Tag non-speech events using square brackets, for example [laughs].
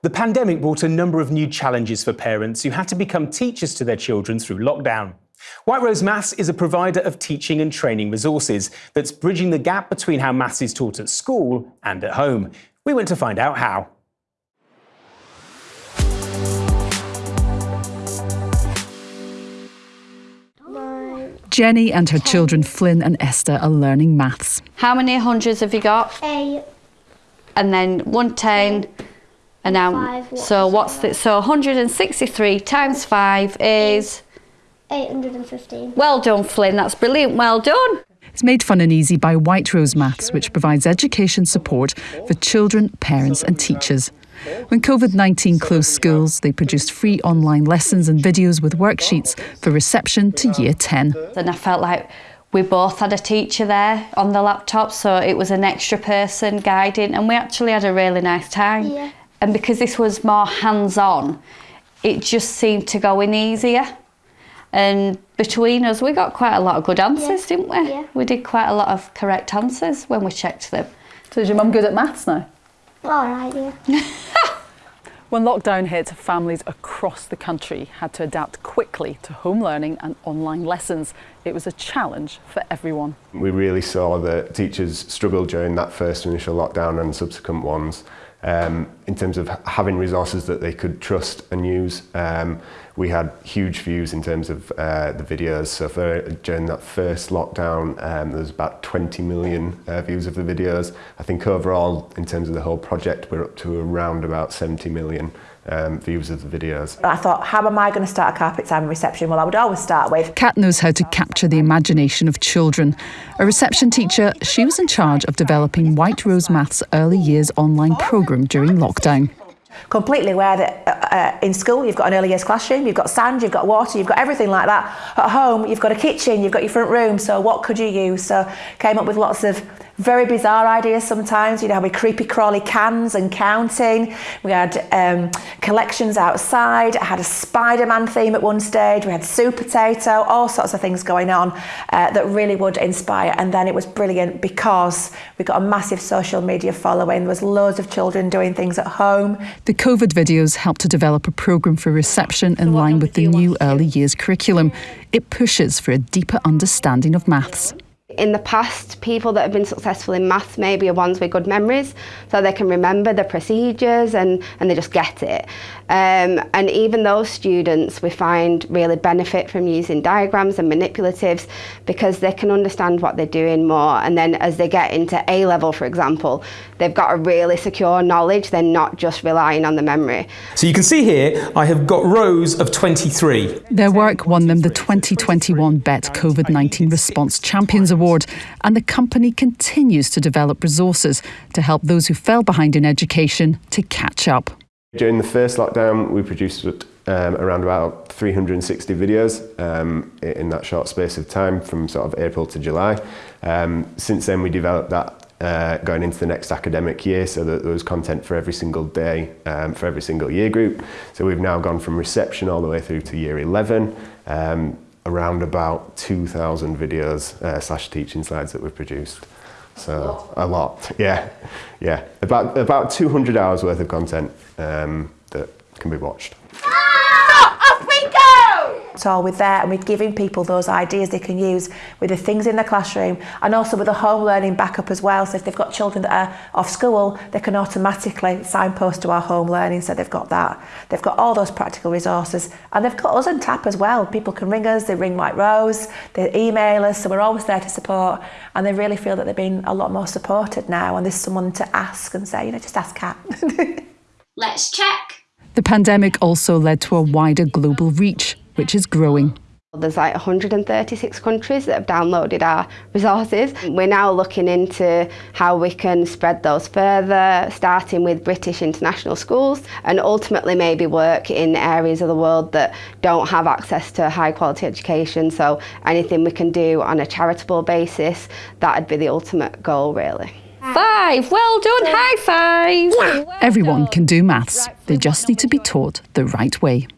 The pandemic brought a number of new challenges for parents who had to become teachers to their children through lockdown. White Rose Maths is a provider of teaching and training resources that's bridging the gap between how maths is taught at school and at home. We went to find out how. Jenny and her children Flynn and Esther are learning maths. How many hundreds have you got? Eight. And then 110 and now Five, what so what's that? the so 163 times 5 is 815. well done Flynn that's brilliant well done It's made fun and easy by White Rose Maths, which provides education support for children, parents, and teachers. When COVID 19 closed schools, they produced free online lessons and videos with worksheets for reception to year 10. and I felt like we both had a teacher there on the laptop so it was an extra person guiding and we actually had a really nice time Yeah. And because this was more hands-on it just seemed to go in easier and between us we got quite a lot of good answers Yeah. didn't we Yeah. we did quite a lot of correct answers when we checked them So is your mum good at maths now? All right, yeah. [laughs] When lockdown hit, families across the country had to adapt quickly to home learning and online lessons. It was a challenge for everyone. We really saw that teachers struggled during that first initial lockdown and subsequent ones um, in terms of having resources that they could trust and use. Um, we had huge views in terms of uh, the videos. So for, during that first lockdown, um, there was about 20 million uh, views of the videos. I think overall, in terms of the whole project, we're up to around about 70 million um, views of the videos. I thought, how am I going to start a carpet time reception? Well, I would always start with Kat knows how to capture the imagination of children. A reception teacher, she was in charge of developing White Rose Maths early years online programme during lockdown. completely aware that uh, uh, in school you've got an early years classroom, you've got sand, you've got water, you've got everything like that. At home, you've got a kitchen, you've got your front room. So what could you use? So came up with lots of very bizarre ideas sometimes. You know, we creepy crawly cans and counting. We had um, collections outside. I had a Spider-Man theme at one stage. We had Supertato, all sorts of things going on uh, that really would inspire. And then it was brilliant because we got a massive social media following. There was loads of children doing things at home. The COVID videos helped to develop a programme for reception in line with the new early years curriculum. It pushes for a deeper understanding of maths. In the past, people that have been successful in maths maybe are ones with good memories, so they can remember the procedures and, and they just get it. Um, and even those students we find really benefit from using diagrams and manipulatives because they can understand what they're doing more. And then as they get into A level, for example, they've got a really secure knowledge, they're not just relying on the memory. So you can see here, I have got rows of 23. Their work won them the 2021 Bett COVID 19 Response Champions Award, and the company continues to develop resources to help those who fell behind in education to catch up. During the first lockdown, we produced um, around about 360 videos um, in that short space of time from sort of April to July. Um, since then, we developed that uh, going into the next academic year so that there was content for every single day um, for every single year group. So we've now gone from reception all the way through to year 11. Um, around about 2,000 videos uh, slash teaching slides that we've produced. So a lot. a lot, yeah, yeah. About about 200 hours worth of content um, that can be watched. It's all with there and we're giving people those ideas they can use with the things in the classroom and also with the home learning backup as well. So if they've got children that are off school, they can automatically signpost to our home learning. So they've got that. They've got all those practical resources and they've got us on tap as well. People can ring us, they ring White Rose, they email us. So we're always there to support and they really feel that they're being a lot more supported now and there's someone to ask and say, you know, just ask Kat. [laughs] Let's check. The pandemic also led to a wider global reach, which is growing. There's like 136 countries that have downloaded our resources. We're now looking into how we can spread those further, starting with British international schools and ultimately maybe work in areas of the world that don't have access to high quality education. So anything we can do on a charitable basis, that'd be the ultimate goal really. five well done high five Everyone can do maths, they just need to be taught the right way.